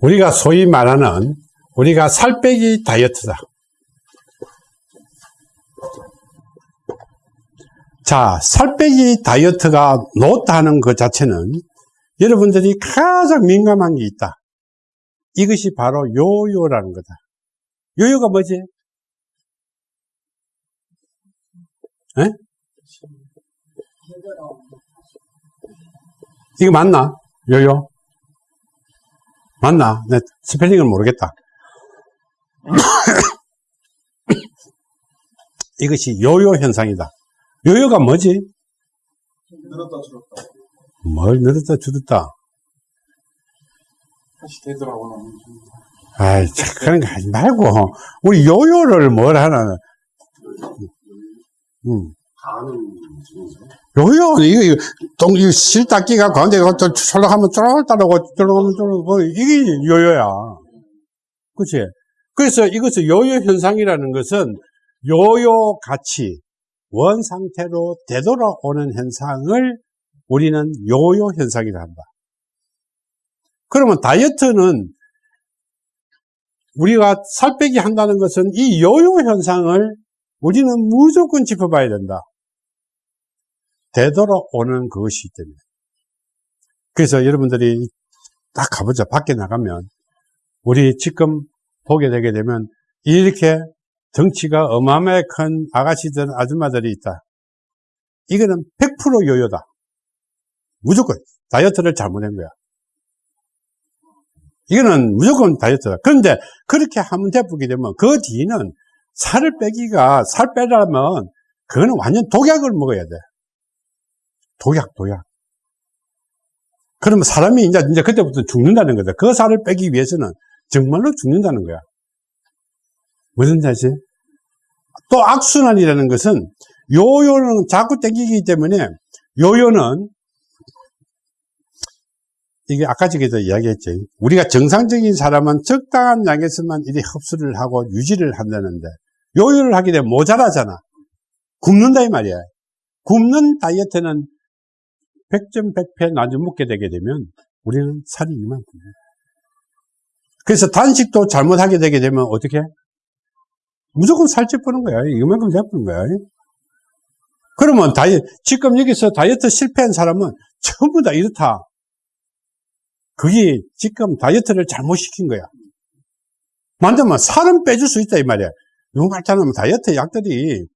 우리가 소위 말하는 우리가 살 빼기 다이어트다. 자, 살 빼기 다이어트가 놓다는 것 자체는 여러분들이 가장 민감한 게 있다. 이것이 바로 요요라는 거다. 요요가 뭐지? 에? 이거 맞나? 요요? 맞나? 내 스펠링을 모르겠다. 이것이 요요 현상이다. 요요가 뭐지? 늘었다 줄었다 뭘 늘었다 줄었다. 다시 되더라고요 아이, 참, 그런 거 하지 말고, 우리 요요를 뭘 하나, 음. 가는 중이죠 요요, 이거, 이거, 동, 이거 실닦기가 가운데 가서 철락하면 쫄 따라오고, 쫄라가면 쫄라오고, 이게 요요야. 그치? 그래서 이것을 요요 현상이라는 것은 요요 같이 원 상태로 되돌아오는 현상을 우리는 요요 현상이라 한다. 그러면 다이어트는 우리가 살 빼기 한다는 것은 이 요요 현상을 우리는 무조건 짚어봐야 된다. 되돌아오는 그것이기 때문에. 그래서 여러분들이 딱 가보자. 밖에 나가면 우리 지금 보게 되게 되면 이렇게 덩치가 어마어마하게 큰 아가씨들, 아줌마들이 있다. 이거는 100% 요요다. 무조건 다이어트를 잘못한 거야. 이거는 무조건 다이어트다. 그런데 그렇게 한번 돼보게 되면 그 뒤는 살을 빼기가, 살 빼려면 그거는 완전 독약을 먹어야 돼. 독약, 독약. 그러면 사람이 이제, 이제 그때부터 죽는다는 거다. 그 살을 빼기 위해서는 정말로 죽는다는 거야. 무슨 뜻이지? 또 악순환이라는 것은 요요는 자꾸 땡기기 때문에 요요는 이게 아까 저기도 이야기했죠. 우리가 정상적인 사람은 적당한 양에서만 이리 흡수를 하고 유지를 한다는데 요요를 하게 되면 모자라잖아. 굶는다 이 말이야. 굶는 다이어트는 100점 100패 나중 먹게 되게 되면 우리는 살이 이만큼. 그래서 단식도 잘못하게 되게 되면 어떻게? 무조건 살찌 뿌는 거야. 이만큼 잡는 거야. 그러면 다이 지금 여기서 다이어트 실패한 사람은 전부 다 이렇다. 그게 지금 다이어트를 잘못 시킨 거야. 만들면 살은 빼줄 수 있다 이 말이야. 누가 말하자면 다이어트 약들이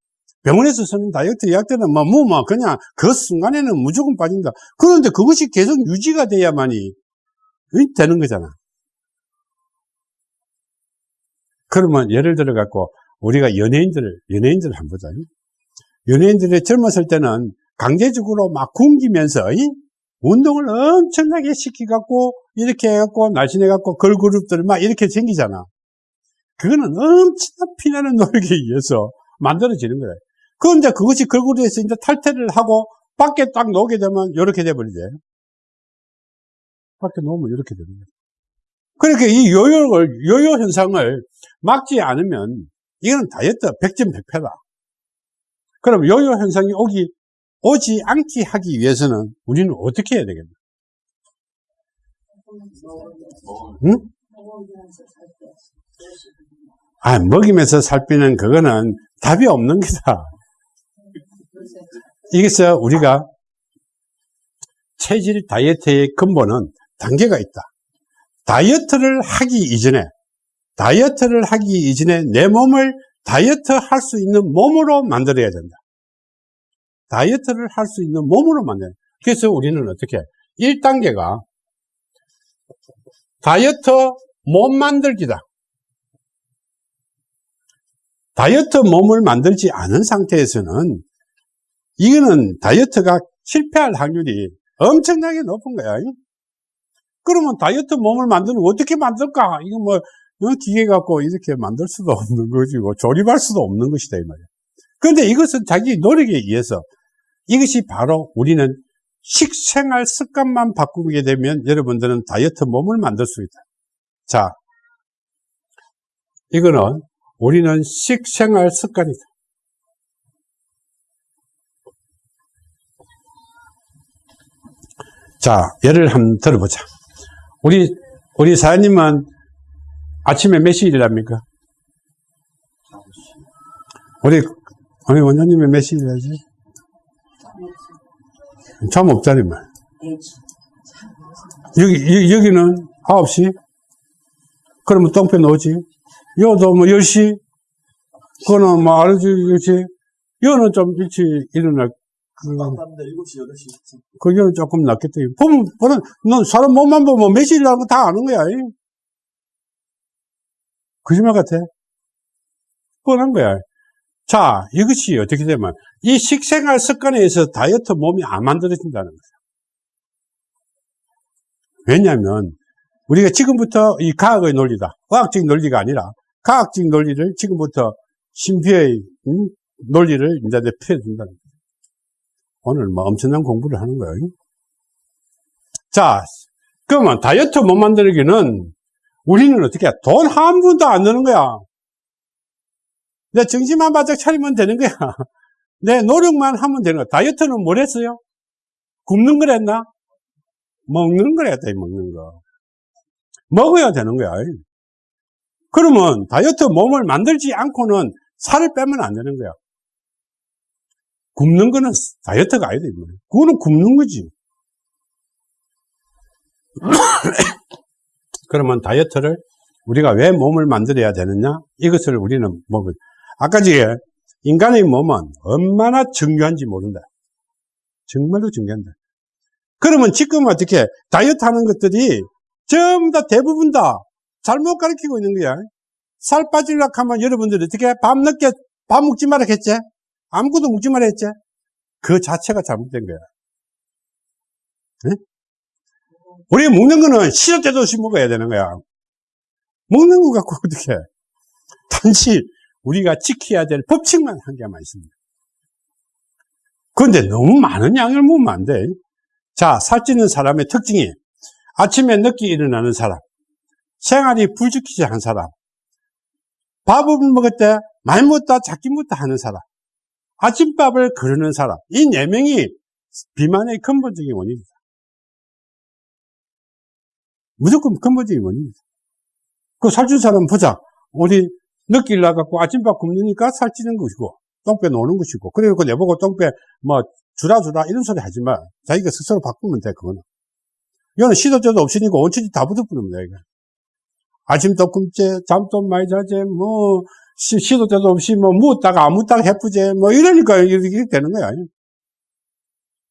병원에서 쓰는 다이어트 약들은 뭐, 뭐, 뭐, 그냥 그 순간에는 무조건 빠진다. 그런데 그것이 계속 유지가 돼야만이 되는 거잖아. 그러면 예를 들어 갖고 우리가 연예인들, 연예인들 한번 보자. 연예인들이 젊었을 때는 강제적으로 막 굶기면서, 이? 운동을 엄청나게 시키갖고, 이렇게 해갖고, 날씬해갖고, 걸그룹들 막 이렇게 생기잖아. 그거는 엄청난 피나는 노력에 의해서 만들어지는 거예요. 그런데 그것이 걸그룹에서 이제 탈퇴를 하고, 밖에 딱 놓게 되면, 이렇게 돼버리지. 밖에 놓으면 이렇게 거예요. 그러니까 이 요요를, 요요 현상을 막지 않으면, 이건 다이어트 100점 100패다. 그럼 요요 현상이 오기, 오지 않게 하기 위해서는 우리는 어떻게 해야 되겠나? 응? 아, 먹이면서 살 빼는 그거는 답이 없는 거다. 이게서 우리가 체질 다이어트의 근본은 단계가 있다. 다이어트를 하기 이전에 다이어트를 하기 이전에 내 몸을 다이어트 할 수 있는 몸으로 만들어야 된다. 다이어트를 할 수 있는 몸으로 만드는. 그래서 우리는 어떻게? 1단계가 다이어트 몸 만들기다. 다이어트 몸을 만들지 않은 상태에서는 이거는 다이어트가 실패할 확률이 엄청나게 높은 거야. 그러면 다이어트 몸을 만들면 어떻게 만들까? 이거 뭐 기계 갖고 이렇게 만들 수도 없는 것이고 조립할 수도 없는 것이다 이 말이야. 그런데 이것은 자기 노력에 의해서 이것이 바로 우리는 식생활 습관만 바꾸게 되면 여러분들은 다이어트 몸을 만들 수 있다. 자, 이거는 우리는 식생활 습관이다. 자, 예를 한번 들어보자. 우리 우리 사장님은 아침에 몇 시에 일합니까? 우리, 우리 원장님은 몇 시에 일하지? 잠 없잖니, 말. 여기, 여- 여기는 9시? 그러면 똥배 넣지? 여도 뭐 10시? 그거는 뭐, 알지, 그렇지? 여는 좀 일찍 일어날, 그, 남자 7시, 8시. 그게는 조금 낫겠다. 보면, 보면, 넌 사람 몸만 보면 몇 시일 나는 거다 아는 거야. 이. 거짓말 같아. 뻔한 거야. 자, 이것이 어떻게 되면, 이 식생활 습관에 의해서 다이어트 몸이 안 만들어진다는 거야. 왜냐면, 우리가 지금부터 이 과학의 논리다. 과학적인 논리가 아니라, 과학적인 논리를 지금부터 신비의 음, 논리를 이제 표해준다는 거야. 오늘 뭐 엄청난 공부를 하는 거예요. 자, 그러면 다이어트 못 만들기는 우리는 어떻게 해? 돈 한 푼도 안 드는 거야. 내 정신만 바짝 차리면 되는 거야. 내 노력만 하면 되는 거야. 다이어트는 뭘 했어요? 굶는 걸 했나? 먹는 걸 했다, 이 먹는 거. 먹어야 되는 거야. 그러면 다이어트 몸을 만들지 않고는 살을 빼면 안 되는 거야. 굶는 거는 다이어트가 아니다. 이 말이야. 그거는 굶는 거지. 그러면 다이어트를 우리가 왜 몸을 만들어야 되느냐? 이것을 우리는 몸을, 아까 전에 인간의 몸은 얼마나 중요한지 모른다. 정말로 중요한다. 그러면 지금 어떻게 다이어트 하는 것들이 전부 다 대부분 다 잘못 가르치고 있는 거야. 살 빠지려고 하면 여러분들이 어떻게 밤 늦게 밥 먹지 마라 했지? 아무것도 먹지 마라 했지? 그 자체가 잘못된 거야. 응? 우리 먹는 거는 시도 때도 없이 먹어야 되는 거야. 먹는 거 갖고 어떻게 해? 단지 우리가 지켜야 될 법칙만 한 개만 있습니다. 그런데 너무 많은 양을 먹으면 안 돼. 자, 살찌는 사람의 특징이 아침에 늦게 일어나는 사람, 생활이 불지키지 한 사람, 밥을 먹을 때 많이 먹다 작게 먹다 하는 사람, 아침밥을 거르는 사람, 이 네 명이 비만의 근본적인 원인이다. 무조건 근본적인 원인이다. 그 살찐 사람 보자. 우리 늦게 일어나갖고 아침밥 굶으니까 살찌는 것이고, 똥배 노는 것이고, 그리고 내보고 똥배 뭐 주라 주라 이런 소리 하지 마. 자기가 스스로 바꾸면 돼, 그거는. 이거는 시도 때도 없으니까 원천이 다 이거. 아침도 굶지, 잠도 많이 자지, 뭐, 시, 시도 때도 없이 뭐, 묻다가 안 묻다가 해프지, 뭐, 이러니까 이렇게 되는 거야.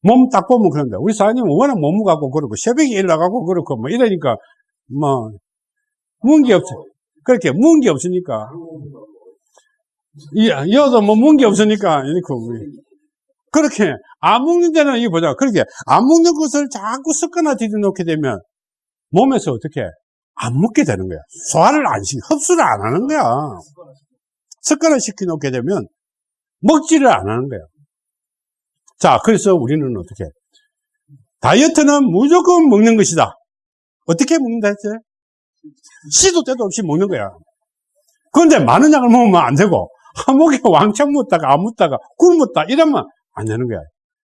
몸 딱 보면 그런데, 우리 사장님은 워낙 못 무가고 그러고, 새벽에 일나가고 그렇고, 뭐, 이러니까, 뭐, 문게 없어. 그렇게, 문게 없으니까. 이, 여도 뭐, 문게 없으니까, 이렇게, 우리. 그렇게, 안 먹는 데는 이거 보자. 그렇게, 안 먹는 것을 자꾸 습관화 들여놓게 되면, 몸에서 어떻게, 안 먹게 되는 거야. 소화를 안 시, 흡수를 안 하는 거야. 습관을 시켜놓게 되면 먹지를 안 하는 거야. 자, 그래서 우리는 어떻게? 다이어트는 무조건 먹는 것이다. 어떻게 먹는다 했지? 시도 때도 없이 먹는 거야. 그런데 많은 양을 먹으면 안 되고, 한 목에 왕창 먹다가 안 먹다가 굶었다 이러면 안 되는 거야.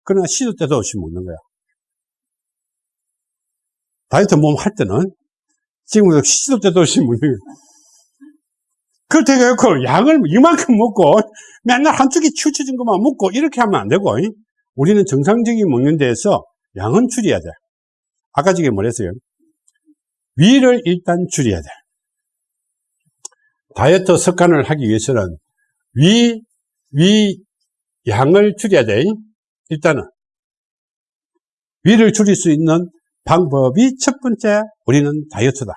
그러나 시도 때도 없이 먹는 거야. 다이어트 몸 할 때는 지금 시도 때도 없이 먹는 거야. 그렇게 해갖고 양을 이만큼 먹고 맨날 한쪽이 치우쳐진 것만 먹고 이렇게 하면 안 되고 우리는 정상적인 먹는 데에서 양은 줄여야 돼. 아까 저게 뭐랬어요? 위를 일단 줄여야 돼. 다이어트 습관을 하기 위해서는 위, 위 양을 줄여야 돼. 일단은 위를 줄일 수 있는 방법이 첫 번째 우리는 다이어트다.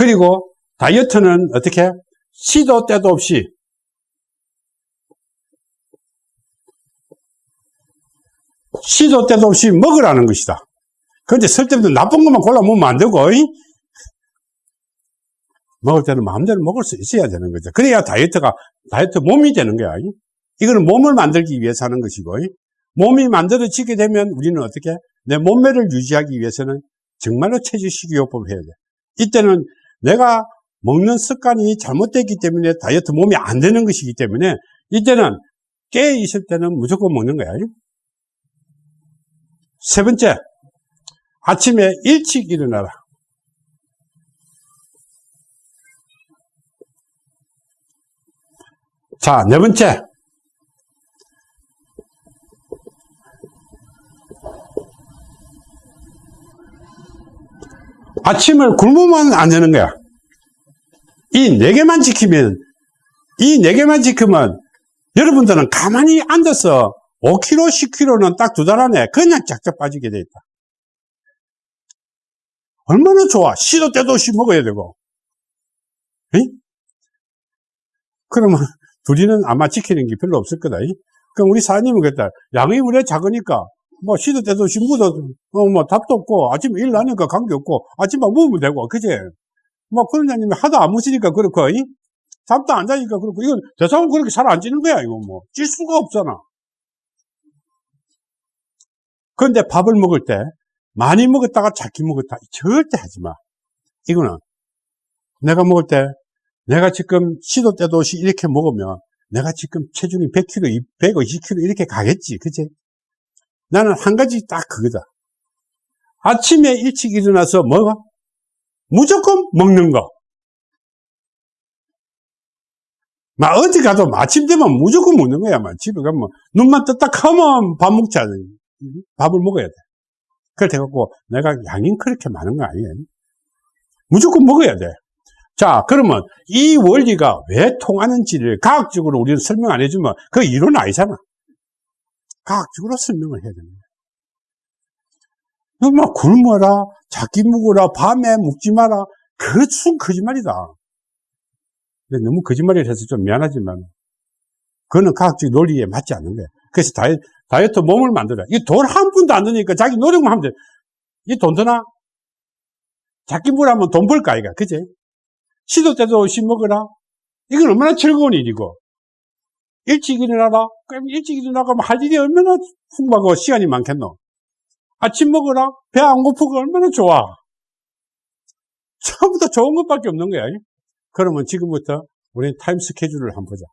그리고 다이어트는 어떻게 시도 때도 없이 시도 때도 없이 먹으라는 것이다. 그런데 쓸데없는 나쁜 것만 골라 먹으면 안 되고 이? 먹을 때는 마음대로 먹을 수 있어야 되는 거죠. 그래야 다이어트가 다이어트 몸이 되는 거야. 이? 이거는 몸을 만들기 위해서 하는 것이고 이? 몸이 만들어지게 되면 우리는 어떻게 내 몸매를 유지하기 위해서는 정말로 체질 식이요법을 해야 돼. 이때는 내가 먹는 습관이 잘못됐기 때문에 다이어트 몸이 안 되는 것이기 때문에 이때는 깨 있을 때는 무조건 먹는 거야. 세 번째, 아침에 일찍 일어나라. 자, 네 번째. 아침을 굶으면 안 되는 거야. 이 네 개만 지키면, 이 네 개만 지키면 여러분들은 가만히 앉아서 5kg, 10kg는 딱 두 달 안에 그냥 쫙쫙 빠지게 돼 있다. 얼마나 좋아. 시도 때도 없이 먹어야 되고. 에이? 그러면 둘이는 아마 지키는 게 별로 없을 거다. 이? 그럼 우리 사장님은 그랬다. 양이 우리 작으니까 뭐 시도 때도 묻어, 어, 뭐 답도 없고 아침에 일 나니까 관계 없고 아침에 먹으면 되고 그제? 뭐 그런 장님이 하도 안 묻으니까 그렇고 이? 잠도 안 자니까 그렇고 이건 대상은 그렇게 잘 안 찌는 거야 이거 뭐 찔 수가 없잖아. 그런데 밥을 먹을 때 많이 먹었다가 작게 먹었다 절대 하지 마. 이거는 내가 먹을 때 내가 지금 시도 때도 없이 이렇게 먹으면 내가 지금 체중이 100kg, 120kg 이렇게 가겠지. 그치? 나는 한 가지 딱 그거다. 아침에 일찍 일어나서 뭐가? 무조건 먹는 거. 막 어디 가도 아침 되면 무조건 먹는 거야. 막 집에 가면 눈만 떴다 하면 밥 먹자. 밥을 먹어야 돼. 그래 갖고 내가 양이 그렇게 많은 거 아니에요. 무조건 먹어야 돼. 자, 그러면 이 원리가 왜 통하는지를 과학적으로 우리는 설명 안 해주면 그 이론 아니잖아. 과학적으로 설명을 해야 됩니다. 뭐 굶어라, 작게 묵어라, 밤에 묵지 마라. 그것은 거짓말이다. 너무 거짓말을 해서 좀 미안하지만 그거는 과학적 논리에 맞지 않는 거야. 그래서 다이, 다이어트 몸을 만들어. 이 돈 한 푼도 안 드니까 자기 노력만 하면 돼. 이 돈 드나? 작게 묵으라면 돈 벌까, 이가. 그지? 시도 때도 없이 먹어라. 이건 얼마나 즐거운 일이고. 일찍 일어나라. 그럼 일찍 일어나가면 할 일이 얼마나 풍부하고 시간이 많겠노. 아침 먹어라. 배 안 고프고 얼마나 좋아. 처음부터 좋은 것밖에 없는 거야. 그러면 지금부터 우리는 타임 스케줄을 한번 보자.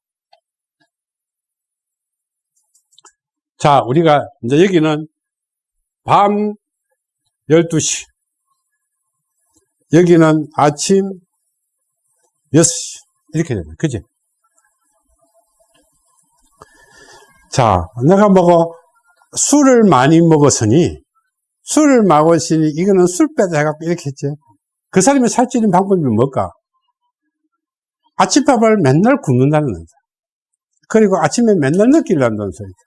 자, 우리가 이제 여기는 밤 12시. 여기는 아침 6시. 이렇게 되는 그지? 자, 내가 먹어, 술을 많이 먹었으니, 술을 먹었으니, 이거는 술 빼다 해갖고 이렇게 했지. 그 사람이 살찌는 방법이 뭘까? 아침밥을 맨날 굶는다는 거다. 그리고 아침에 맨날 늦게 일어난다는 소리다.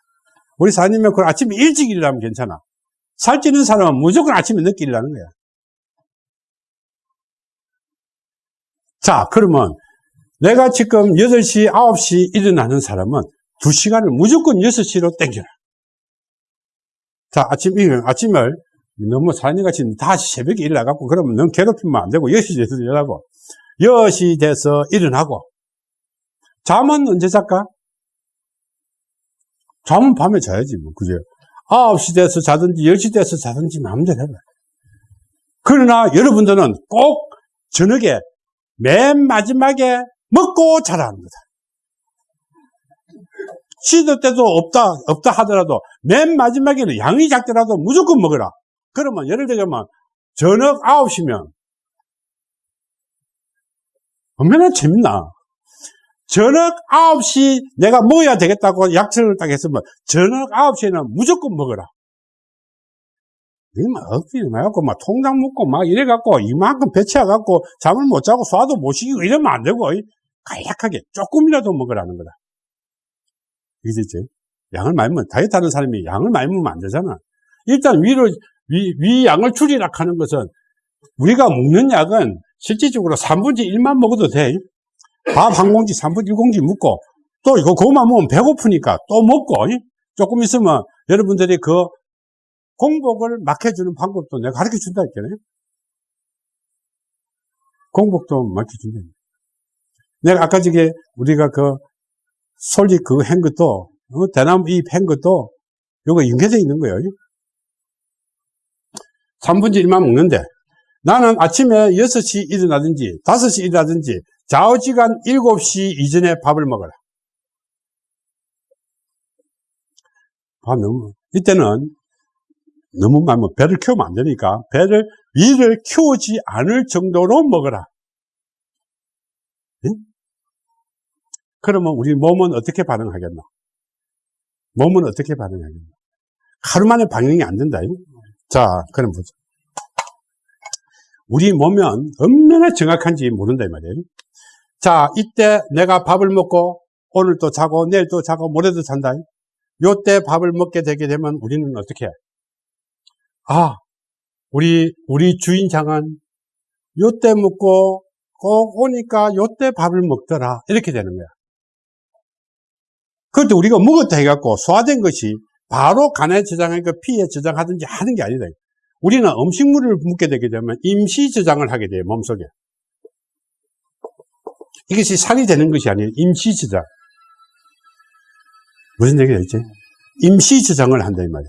우리 사장님은 그 아침에 일찍 일어나면 괜찮아. 살찌는 사람은 무조건 아침에 늦게 일어나는 거야. 자, 그러면 내가 지금 8시, 9시 일어나는 사람은 2시간을 무조건 6시로 땡겨라. 자, 아침, 아침을 너무 사장님같이 다시 새벽에 일어나갖고 그러면 너무 괴롭히면 안 되고 6시 돼서 일어나고 10시 돼서 일어나고 잠은 언제 잘까? 잠은 밤에 자야지 뭐 그죠? 9시 돼서 자든지 10시 돼서 자든지 마음대로 해라. 그러나 여러분들은 꼭 저녁에 맨 마지막에 먹고 자라는 거다. 시도 때도 없다, 없다 하더라도 맨 마지막에는 양이 작더라도 무조건 먹어라. 그러면 예를 들면 저녁 9시면 얼마나 재밌나. 저녁 9시 내가 먹어야 되겠다고 약속을 딱 했으면 저녁 9시에는 무조건 먹어라. 이막 억지로 해갖고 막 통장 묶고 막 이래갖고 이만큼 배치해갖고 잠을 못 자고 소화도 못 시키고 이러면 안 되고 간략하게 조금이라도 먹으라는 거다. 이해됐지? 양을 많이 먹으면 다이어트 하는 사람이 양을 많이 먹으면 안 되잖아. 일단 위로 위, 위 양을 줄이라 하는 것은 우리가 먹는 약은 실질적으로 3분의 1만 먹어도 돼. 밥 한 공기, 3분의 1공기 먹고 또 이거 그것만 먹으면 배고프니까 또 먹고 조금 있으면 여러분들이 그 공복을 막혀주는 방법도 내가 가르쳐 준다 했잖아요. 공복도 막혀준다. 내가 아까 저게 우리가 그 솔직 그거 한 것도 어, 대나무 잎한 것도 요거 연계되어 있는 거예요. 3분의 1만 먹는데 나는 아침에 6시 일어나든지 5시 일어나든지 좌우지간 7시 이전에 밥을 먹어라. 밥 너무 이때는 너무 많으면 배를 키우면 안 되니까 배를 위를 키우지 않을 정도로 먹어라. 응? 그러면 우리 몸은 어떻게 반응하겠나? 몸은 어떻게 반응하겠나? 하루 만에 반응이 안 된다. 잉? 자, 그럼 보자. 우리 몸은 얼마나 정확한지 모른다 이 말이에요. 자, 이때 내가 밥을 먹고 오늘 또 자고 내일 또 자고 모레도 잔다. 요때 밥을 먹게 되게 되면 우리는 어떻게 해? 아, 우리 우리 주인장은 요때 먹고 꼭 오니까 요때 밥을 먹더라. 이렇게 되는 거야. 그런데 우리가 먹었다 해갖고 소화된 것이 바로 간에 저장하니까 피에 저장하든지 하는 게 아니다. 우리는 음식물을 먹게 되게 되면 임시 저장을 하게 돼요, 몸속에. 이것이 살이 되는 것이 아니에요. 임시 저장. 무슨 얘기가 있지? 임시 저장을 한다, 이 말이야.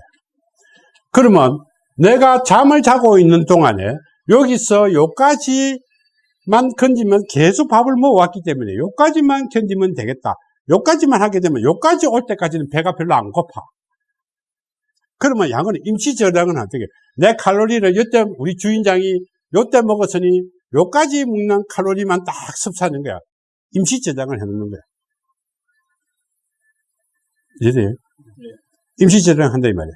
그러면 내가 잠을 자고 있는 동안에 여기서 요까지만 건지면 계속 밥을 먹어왔기 때문에 요까지만 견디면 되겠다. 요까지만 하게 되면 요까지 올 때까지는 배가 별로 안 고파. 그러면 양은 임시 저장은 어떻게? 내 칼로리를 요때 우리 주인장이 요때 먹었으니 요까지 먹는 칼로리만 딱 섭취하는 거야. 임시 저장을 해놓는 거야. 이해돼요? 임시 저장 한다 이 말이야.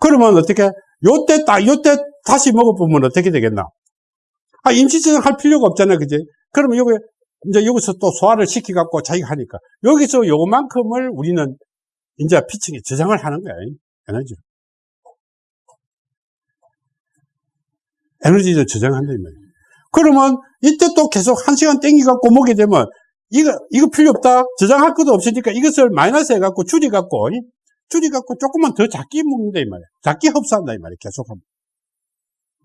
그러면 어떻게? 요때 딱 요때 다시 먹어보면 어떻게 되겠나? 아 임시 저장 할 필요가 없잖아, 그지? 그러면 요거 이제 여기서 또 소화를 시켜갖고 자기가 하니까 여기서 요만큼을 우리는 이제 피층에 저장을 하는 거야. 에너지. 에너지를 저장한다, 이 말이야. 그러면 이때 또 계속 한 시간 땡기갖고 먹게 되면 이거, 이거 필요 없다. 저장할 것도 없으니까 이것을 마이너스 해갖고 줄여갖고, 줄여갖고 조금만 더 작게 먹는다, 이 말이야. 작게 흡수한다, 이 말이야. 계속하면.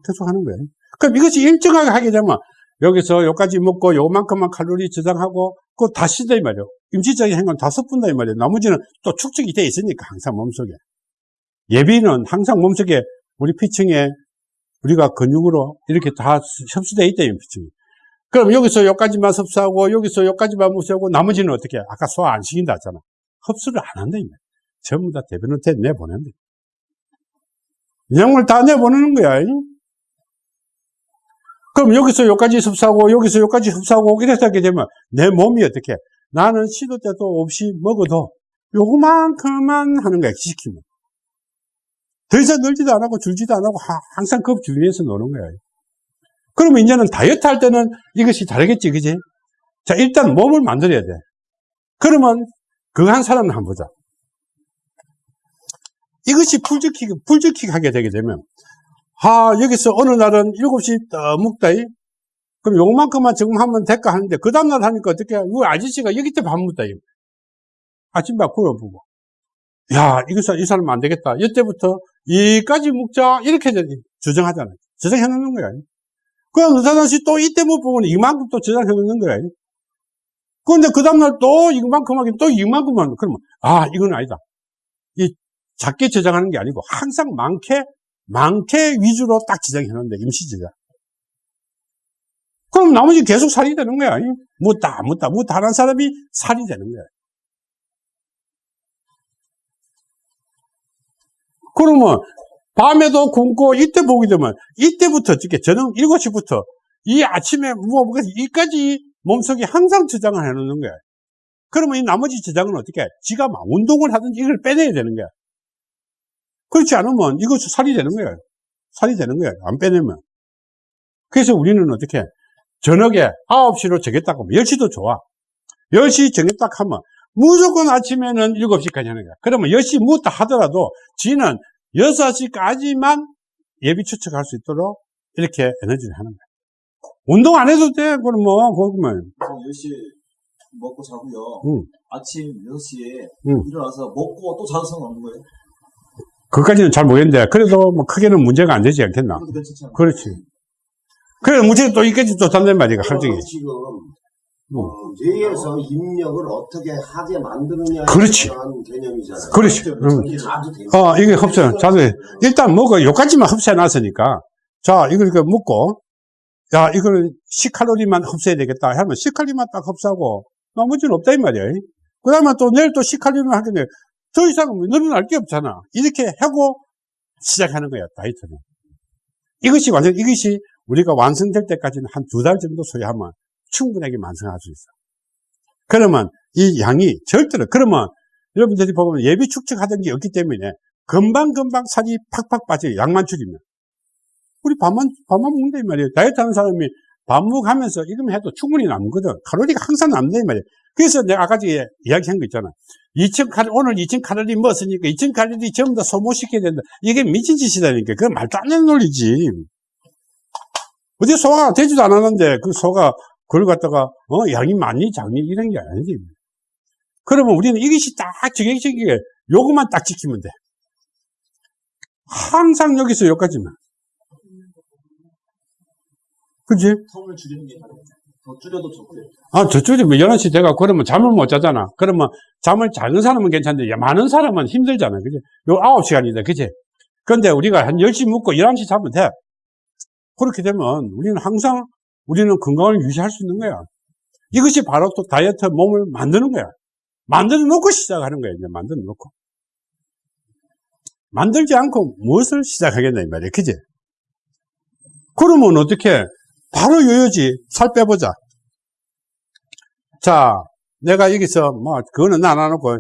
계속 하는 거예요. 그럼 이것이 일정하게 하게 되면 여기서 여기까지 먹고 요만큼만 칼로리 저장하고 그거 다 쓰다 이 말이에요. 임시적인 행동 다 섞은다 이 말이에요. 나머지는 또 축적이 돼 있으니까 항상 몸속에. 예비는 항상 몸속에 우리 피층에 우리가 근육으로 이렇게 다 흡수되어 있다 이 피층이. 그럼 여기서 여기까지만 흡수하고 여기서 여기까지만 흡수하고 나머지는 어떻게 해? 아까 소화 안 시킨다 했잖아. 흡수를 안 한다 이 말이에요. 전부 다 대변한테 내보낸다. 영양을 다 내보내는 거야. 그럼 여기서 여기까지 흡수하고 여기서 여기까지 흡수하고 이렇게 하게 되면 내 몸이 어떻게 해? 나는 시도 때도 없이 먹어도 요만큼만 하는 거야 시키면. 더 이상 늘지도 안 하고 줄지도 안 하고 항상 그 주위에서 노는 거야. 그러면 이제는 다이어트 할 때는 이것이 다르겠지 그지? 자 일단 몸을 만들어야 돼. 그러면 그거 한 사람을 한번 보자. 이것이 불적히 불적히 하게 되게 되면 아, 여기서 어느 날은 7시 떠 먹다. 이? 그럼 요만큼만 지금 하면 될까 하는데, 그 다음날 하니까 어떻게, 우 아저씨가 여기 때밥 먹다. 이? 아침밥 구워보고. 야, 이거, 이 사람 안 되겠다. 이때부터 이까지 먹자. 이렇게 주장하잖아요. 저장해 놓는 거야. 그럼 의사단씨 또 이때 못 보면 이만큼 또 저장해 놓는 거야. 그런데 그 다음날 또 이만큼 하긴 또 이만큼 하면, 그러면, 아, 이건 아니다. 이 작게 저장하는 게 아니고 항상 많게 많게 위주로 딱 지정해 놓는데 임시 지정. 그럼 나머지 계속 살이 되는 거야. 묻다, 묻다, 묻다 하는 사람이 살이 되는 거야. 그러면 밤에도 굶고 이때 보게 되면 이때부터 어떻게 저녁 7시부터 이 아침에 뭐, 뭐 이까지 몸속에 항상 저장을 해 놓는 거야. 그러면 이 나머지 저장은 어떻게 해? 지가 막 운동을 하든지 이걸 빼내야 되는 거야. 그렇지 않으면 이거 살이 되는 거예요. 살이 되는 거예요. 안 빼내면. 그래서 우리는 어떻게 저녁에 9시로 정했다고 하면 10시도 좋아. 10시 정했다 하면 무조건 아침에는 7시까지 하는 거야. 그러면 10시 묻다 하더라도 지는 6시까지만 예비 추측할 수 있도록 이렇게 에너지를 하는 거야. 운동 안 해도 돼. 그럼 뭐, 그러면. 10시 먹고 자고요. 응. 아침 6시에 응. 일어나서 먹고 또 자도 상관없는 거예요? 그것까지는 잘 모르겠는데, 그래도 뭐 크게는 문제가 안 되지 않겠나. 그렇지. 그래, 문제가 또 있겠지, 또 단단 말이가, 솔직히. 그럼 지금 어, 뇌에서 입력을 어떻게 하게 만드느냐에 그렇지. 대한 개념이잖아요. 그렇지. 자주 돼요. 어, 이게 흡수, 자주, 일단 뭐가 요까지만 흡수해 놨으니까, 자, 이걸 이렇게 먹고, 야, 이거는 10칼로리만 흡수해야 되겠다. 하면 10칼로리만 딱 흡수하고, 나머지는 없다, 이 말이야. 그 다음에 또 내일 또 10칼로리만 하겠네. 더 이상은 늘어날 게 없잖아. 이렇게 하고, 시작하는 거야, 다이어트는. 이것이 완전, 이것이 우리가 완성될 때까지는 한 두 달 정도 소요하면 충분하게 완성할 수 있어. 그러면 이 양이 절대로, 그러면 여러분들이 보면 예비 축적하던 게 없기 때문에 금방금방 살이 팍팍 빠져요. 양만 줄이면. 우리 밥만, 밥만 먹는다, 이 말이에요. 다이어트 하는 사람이 밥 먹으면서 이거만 해도 충분히 남거든. 칼로리가 항상 남는다, 이 말이에요. 그래서 내가 아까 전에 이야기한 거 있잖아. 2000칼, 오늘 2000칼로리 먹었으니까 2000칼로리 전부 다 소모시켜야 된다. 이게 미친 짓이다니까. 그건 말도 안 되는 논리지. 어디 소화가 되지도 않았는데 그 소가 그걸 갖다가 어 양이 많니 작니 이런 게 아니지. 그러면 우리는 이것이 딱 정해지게 요것만 딱 지키면 돼. 항상 여기서 여기까지만. 그지? 텀을 줄이는 게 더 줄여도 좋고요. 아, 저쪽이 뭐 11시 돼가 그러면 잠을 못 자잖아. 그러면 잠을 자는 사람은 괜찮은데, 야, 많은 사람은 힘들잖아. 그지? 요 9시간이다. 그지? 근데 우리가 한 10시 묵고 11시 자면 돼. 그렇게 되면 우리는 항상 우리는 건강을 유지할 수 있는 거야. 이것이 바로 또 다이어트 몸을 만드는 거야. 만들어 놓고 시작하는 거야. 이제 만들어 놓고. 만들지 않고 무엇을 시작하겠나, 이 말이야. 그지? 그러면 어떻게? 바로 요요지. 살 빼보자. 자, 내가 여기서, 뭐, 그거는 안 해놓고,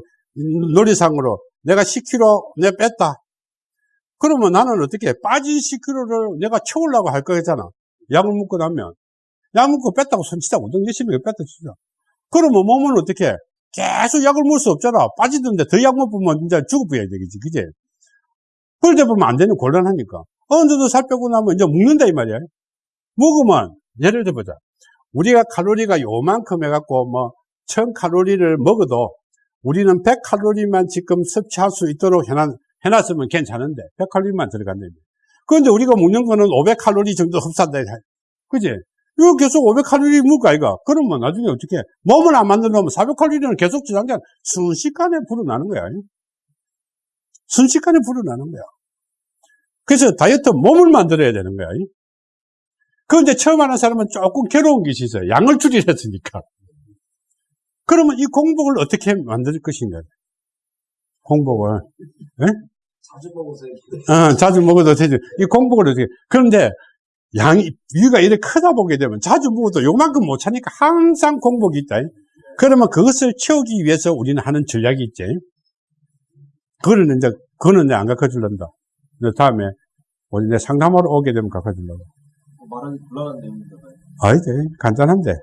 놀이상으로 내가 10kg 내 뺐다. 그러면 나는 어떻게, 빠진 10kg를 내가 채우려고 할 거잖아. 약을 먹고 나면. 약 먹고 뺐다고 손치자. 운동 열심히 뺐다 치자. 그러면 몸은 어떻게, 계속 약을 먹을 수 없잖아. 빠지던데 더 약 먹으면 이제 죽어버려야 되겠지. 그지? 그러다 보면 안 되는 곤란하니까. 어느 정도 살 빼고 나면 이제 먹는다, 이 말이야. 먹으면, 예를 들어보자. 우리가 칼로리가 요만큼 해갖고 뭐, 1000칼로리를 먹어도 우리는 100칼로리만 지금 섭취할 수 있도록 해놨, 해놨으면 괜찮은데, 100칼로리만 들어간다. 그런데 우리가 먹는 거는 500칼로리 정도 흡수한다. 그지? 이거 계속 500칼로리 먹을까, 이거? 그러면 나중에 어떻게, 몸을 안 만들어 놓으면 400칼로리는 계속 저장돼, 순식간에 불어나는 거야. 순식간에 불어나는 거야. 그래서 다이어트 몸을 만들어야 되는 거야. 그런데 처음 하는 사람은 조금 괴로운 것이 있어요. 양을 줄이랬으니까. 그러면 이 공복을 어떻게 만들 것인가? 공복을. 예? 자주 먹으세요. 어, 자주 먹어도 되지. 이 공복을 어떻게. 그런데 양이, 위가 이렇게 크다 보게 되면 자주 먹어도 요만큼 못 차니까 항상 공복이 있다. 그러면 그것을 채우기 위해서 우리는 하는 전략이 있지. 그거는 이제, 그거는 이제 안 가르쳐 줄란다. 다음에, 우리 내 상담하러 오게 되면 가르쳐 줄라고. 말하기 곤란한 내용인데. 아이지, 간단한데.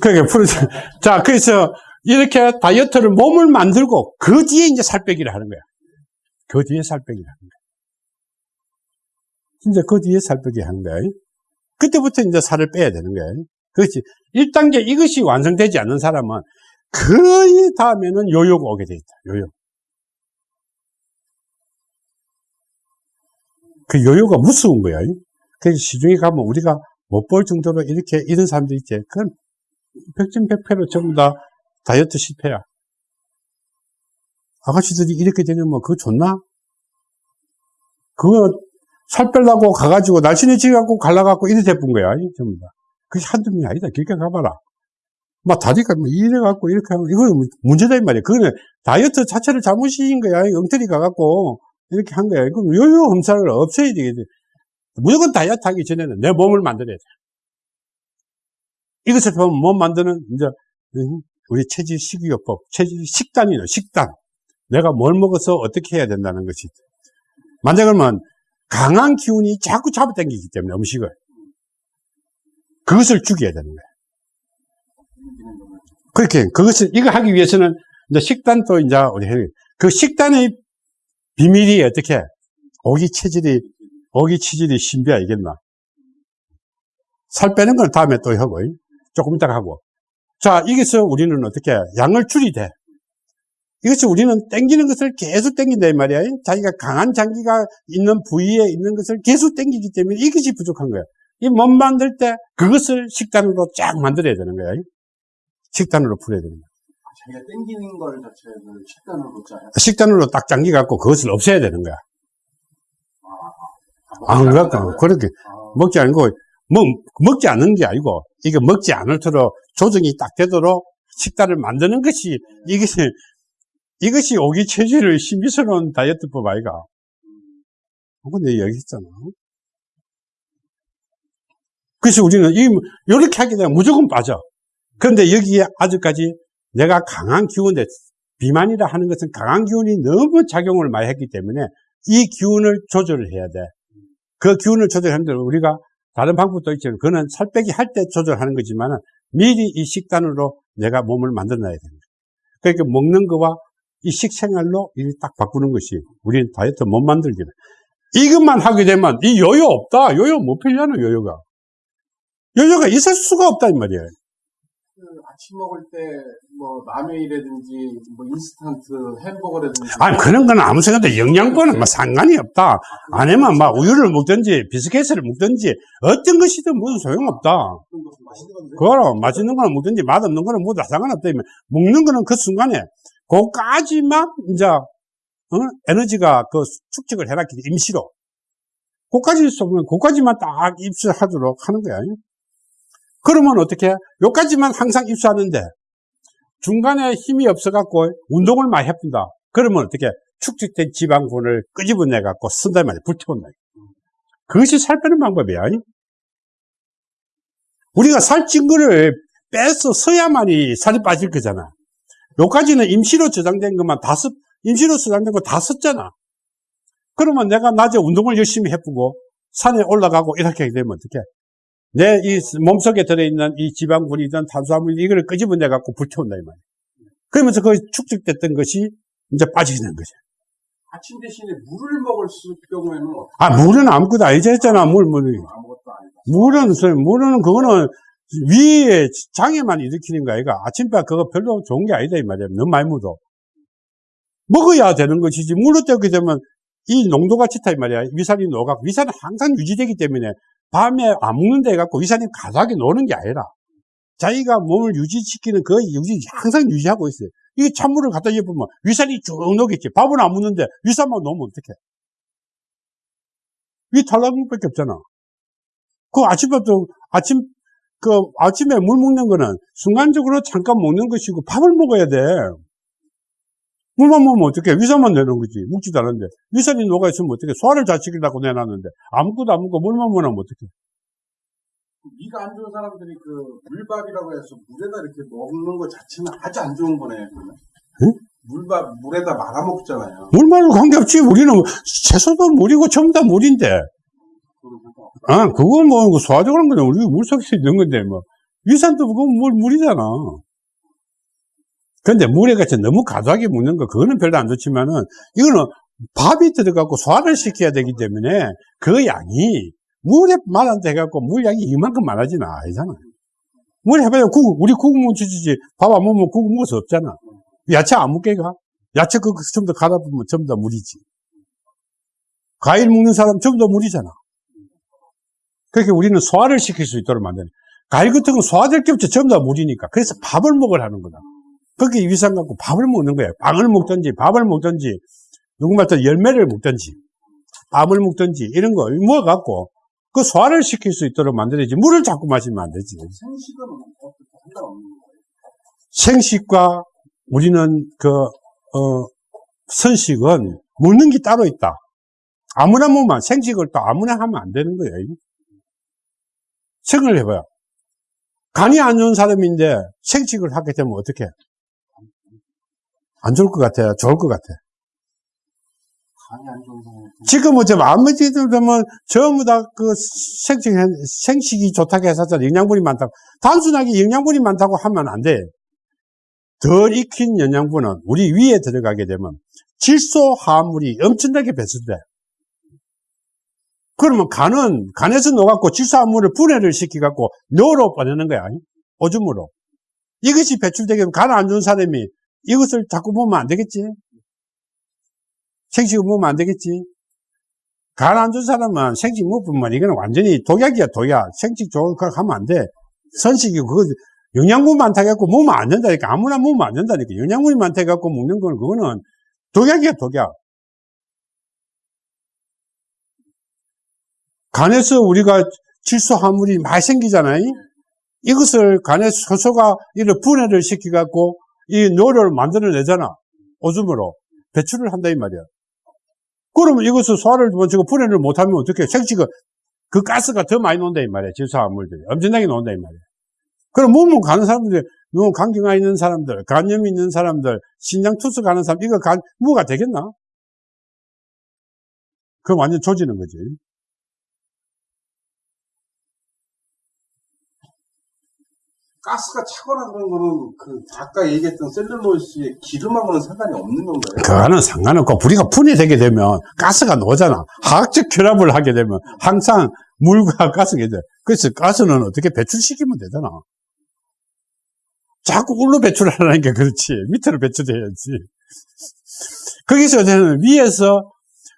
그게 풀어져. 자, 그래서 이렇게 다이어트를 몸을 만들고 그 뒤에 이제 살 빼기를 하는 거야. 그 뒤에 살 빼기를 하는 거야. 진짜 그 뒤에 살 빼기 하는 거야. 그때부터 이제 살을 빼야 되는 거야. 그렇지. 1단계 이것이 완성되지 않는 사람은 거의 다음에는 요요가 오게 돼 있다. 요요. 그 요요가 무서운 거야. 그래서 시중에 가면 우리가 못 볼 정도로 이렇게 이런 사람들 있지. 그건 백전백패로 전부 다 다이어트 실패야. 아가씨들이 이렇게 되면 뭐 그거 좋나? 그거 살 빼려고 가가지고 날씬해 지갖고 갈라갖고 이래 돼본 거야. 전부 다. 그게 한두 명이 아니다. 길게 가봐라. 막 다리가 뭐 이래갖고 이렇게 하고 이거는 문제다 이 말이야. 그거는 다이어트 자체를 잘못인 거야. 엉터리 가갖고 이렇게 한 거야. 그럼 요요 험살을 없애야 되겠지. 무조건 다이어트 하기 전에는 내 몸을 만들어야 돼. 이것을 보면 몸 만드는, 이제, 우리 체질 식이요법, 체질 식단이요, 식단. 내가 뭘 먹어서 어떻게 해야 된다는 것이. 만약 그러면 강한 기운이 자꾸 잡아당기기 때문에 음식을. 그것을 죽여야 되는 거야. 그렇게, 그것을, 이거 하기 위해서는 이제 식단도 이제 우리 해. 그 식단의 비밀이 어떻게, 고기 체질이 어기 치질이 신비 알겠나? 살 빼는 건 다음에 또 하고, 조금 이따 하고. 자, 여기서 우리는 어떻게, 양을 줄이되. 이것이 우리는 땡기는 것을 계속 땡긴다, 이 말이야. 자기가 강한 장기가 있는 부위에 있는 것을 계속 땡기기 때문에 이것이 부족한 거야. 이 몸 만들 때 그것을 식단으로 쫙 만들어야 되는 거야. 식단으로 풀어야 되는 거야. 자기가 땡기는 걸 자체를 식단으로 짜요. 식단으로 딱 장기 갖고 그것을 없애야 되는 거야. 안 갖고, 그렇게, 먹지 않고, 먹, 먹지 않는 게 아니고, 이게 먹지 않을도록 조정이 딱 되도록 식단을 만드는 것이 이것이 이것이 오기 체질의 신비스러운 다이어트법 아이가. 근데 얘기했잖아. 그래서 우리는 이 이렇게 하게 되면 무조건 빠져. 그런데 여기에 아직까지 내가 강한 기운에 비만이라 하는 것은 강한 기운이 너무 작용을 많이 했기 때문에 이 기운을 조절을 해야 돼. 그 기운을 조절하는데 우리가 다른 방법도 있지만 그거는 살 빼기 할 때 조절하는 거지만 미리 이 식단으로 내가 몸을 만들어 놔야 됩니다. 그러니까 먹는 거와 이 식생활로 딱 바꾸는 것이 우리는 다이어트 못 만들기는. 이것만 하게 되면 이 요요 없다. 요요 못 필려나 요요가. 요요가 있을 수가 없다 이 말이에요. 그 아침 먹을 때 뭐 라면이라든지 뭐 인스턴트 햄버거라든지 아니 그런 건 아무 생각도 영양분은 뭐 상관이 없다. 아니면 막 우유를 먹든지 비스켓을 먹든지 어떤 것이든 무슨 소용없다. 그거로 맛있는 거는 먹든지 맛없는 거는 뭐다 상관없다. 먹는 거는 그 순간에 그까지만 이제 어? 에너지가 그 축적을 해놨기 때문에 임시로 그까지 있으면 그까지만 딱 입수하도록 하는 거야. 그러면 어떻게? 요까지만 항상 입수하는데 중간에 힘이 없어갖고 운동을 많이 해본다. 그러면 어떻게? 축적된 지방분을 끄집어내갖고 쓴다 말이야. 불태운다. 그것이 살 빼는 방법이야. 우리가 살찐 거를 빼서 써야만이 살이 빠질 거잖아. 요까지는 임시로 저장된 것만 다 썼, 임시로 저장된 거 다 썼잖아. 그러면 내가 낮에 운동을 열심히 해보고 산에 올라가고 이렇게 되면 어떻게? 내 이 몸속에 들어있는 이 지방분이든 탄수화물 이거를 끄집어내 갖고 불태운다 이 말이야. 그러면서 그 축적됐던 것이 이제 빠지게 되는 거죠. 아침 대신에 물을 먹을 수 경우에는 어떻게 아 물은 아무것도 아니지 했잖아 물 물. 아무것도 아니다. 물은 서- 물은 그거는 위에 장애만 일으키는 거 아이가 아침밥 그거 별로 좋은 게 아니다 이 말이야. 너무 많이 묻어. 먹어야 되는 것이지 물로 때우게 되면 이 농도가 짙다 이 말이야. 위산이 녹아 위산은 항상 유지되기 때문에 밤에 안 먹는다 해갖고 위산이 가득하게 노는 게 아니라 자기가 몸을 유지시키는 그 유지 항상 유지하고 있어요. 이 찬물을 갖다 입으면 위산이 쭉 녹겠지. 밥은 안 먹는데 위산만 놓으면 어떡해. 위 탈락은 밖에 없잖아. 그 아침밥도 아침 그 아침에 물 먹는 거는 순간적으로 잠깐 먹는 것이고 밥을 먹어야 돼. 물만 먹으면 어떻게 위산만 내는 거지. 먹지도 않은데 위산이 녹아 있으면 어떻게 소화를 잘 시키려고 내놨는데 아무것도 안 먹고 물만 먹으면 어떻게? 위가 안 좋은 사람들이 그 물밥이라고 해서 물에다 이렇게 먹는 것 자체는 아주 안 좋은 거네. 그러면. 응? 물밥 물에다 말아 먹잖아요. 물만으로 관계없지. 우리는 채소도 물이고 전부 다 물인데. 그리고 아, 그건 뭐 소화적으로 그냥 우리 물 속에 있는 건데 뭐 위산도 그건 물 물이잖아. 근데 물에 같이 너무 과도하게 먹는 거 그거는 별로 안 좋지만은 이거는 밥이 들어가고 소화를 시켜야 되기 때문에 그 양이 물에 말한다 해갖고 물 양이 이만큼 많아지는 아니잖아. 물 해봐야 국 우리 국 묻히지 밥 안 먹으면 국 먹을 수 없잖아. 야채 안 먹게 가? 야채 그 전부 다 갈아 보면 전부 다 물이지. 과일 먹는 사람 전부 다 물이잖아. 그렇게 우리는 소화를 시킬 수 있도록 만드는. 과일 같은 건 소화될 게 없지. 전부 다 물이니까. 그래서 밥을 먹으라는 거다. 그게 위산 갖고 밥을 먹는 거예요. 빵을 먹든지, 밥을 먹든지, 누구말 또 열매를 먹든지, 밥을 먹든지, 이런 걸 먹어 갖고, 그 소화를 시킬 수 있도록 만들어야지. 물을 자꾸 마시면 안 되지. 생식은 거예요. 생식과 우리는 그, 어, 선식은 먹는 게 따로 있다. 아무나 먹으면, 생식을 또 아무나 하면 안 되는 거예요. 생각을 해봐요. 간이 안 좋은 사람인데 생식을 하게 되면 어떻게? 안 좋을 것 같아요? 좋을 것 같아? 지금 어쩌면 아무지들 보면 전부 다 그 생식, 생식이 좋다고 해서 영양분이 많다고. 단순하게 영양분이 많다고 하면 안 돼. 덜 익힌 영양분은 우리 위에 들어가게 되면 질소 화합물이 엄청나게 배출돼. 그러면 간은, 간에서 녹았고 질소 화합물을 분해를 시켜갖고 뇌로 보내는 거야. 오줌으로. 이것이 배출되게 되면 간 안 좋은 사람이 이것을 자꾸 먹으면 안 되겠지? 생식을 먹으면 안 되겠지? 간안 좋은 사람은 생식 먹으면 이거는 완전히 독약이야, 독약. 생식 거 하면 안 돼. 선식이 그거 영양분 많다 해갖고 먹으면 안 된다니까. 아무나 먹으면 안 된다니까. 영양분이 많다 해갖고 먹는 거는 그거는 독약이야, 독약. 간에서 우리가 질소화물이 많이 생기잖아요. 이것을 간의 효소가 이를 분해를 시켜갖고 이 뇨를 만들어내잖아. 오줌으로. 배출을 한다, 이 말이야. 그러면 이것을 소화를 먼저 분해를 못하면 어떻게 생식가 그 가스가 더 많이 나온다, 이 말이야. 질소화물들이. 엄청나게 나온다, 이 말이야. 그럼 몸은 가는 사람들이, 너무 감기가 있는 사람들, 간염이 있는 사람들, 신장 투수 가는 사람, 이거 간, 무가 되겠나? 그럼 완전 조지는 거지. 가스가 차거나 그런 거는 그 아까 얘기했던 셀룰로이스의 기름하고는 상관이 없는 건가요? 그거는 상관없고, 우리가 분해되게 되면 가스가 나오잖아. 화학적 결합을 하게 되면 항상 물과 가스가 돼. 그래서 가스는 어떻게 배출시키면 되잖아. 자꾸 울로 배출하라니까 그렇지. 밑으로 배출해야지. 거기서 저는 위에서,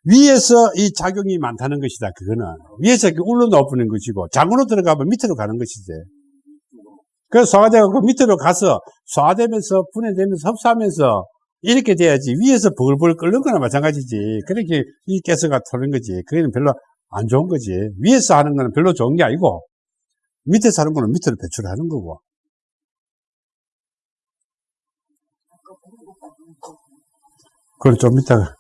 위에서 이 작용이 많다는 것이다. 그거는. 위에서 이렇게 울로 넣어보는 것이고, 장으로 들어가면 밑으로 가는 것이지. 그래서 소화되가 그 밑으로 가서 소화되면서 분해되면서 흡수하면서 이렇게 돼야지 위에서 벌벌 끓는 거나 마찬가지지. 그렇게 이 가스가 터는 거지. 그게는 별로 안 좋은 거지. 위에서 하는 거는 별로 좋은 게 아니고 밑에서 하는 거는 밑으로 배출하는 거고. 그걸 좀 이따가